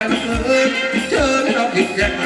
Hãy subscribe cho kênh Ghiền Mì Gõ Để không bỏ lỡ những video hấp dẫn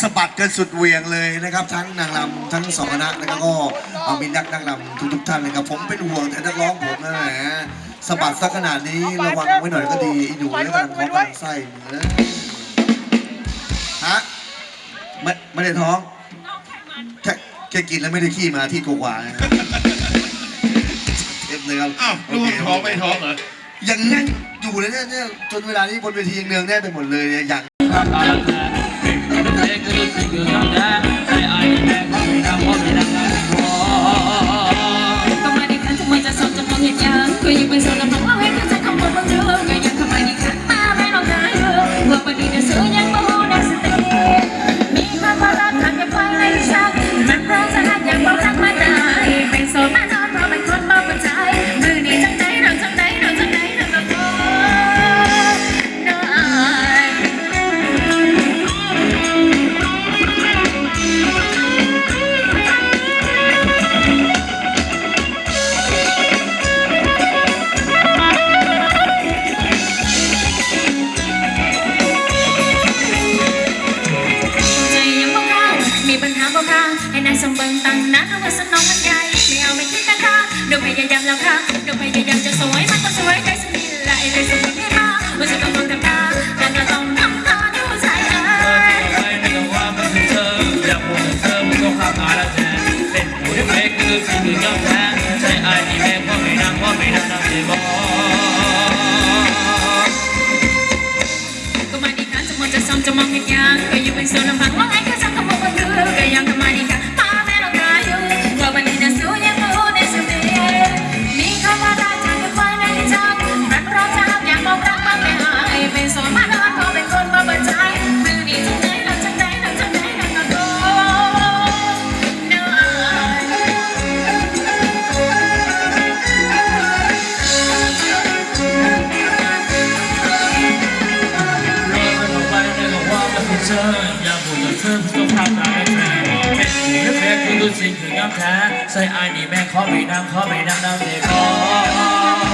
สะบัดกันสุดเวียงเลยนะครับ ทั้งนางรำทั้งสองคณะนะครับก็เอามีนักนางรำทุกๆท่านเลยครับผมเป็นห่วงแต่นักร้องผมนะแหมสะบัดสักขนาดนี้ระวังไว้หน่อยก็ดีอีหนูนี่กำลังท้องกำลังไส้เนะฮะไม่ไม่ได้ท้องแค่แค่กินแล้วไม่ได้ขี้มาที่กวางเต็มเลยครับอ้าวลูกท้องไม่ท้องเหรออย่างนั้นอยู่เลยเนี่ยจนเวลานี้บนเวทียังเนืองแน่ไปหมดเลยยอย่าง to figure out that. ธออย่าบุกกับเธอต้องทำร้าแฟนเป็นหรือแพ้คือดูสิ่งถึงยอมแท้ใส่อายนี่แม่ขอไปนั่งขอไปนั่งน้ำเด็กขอ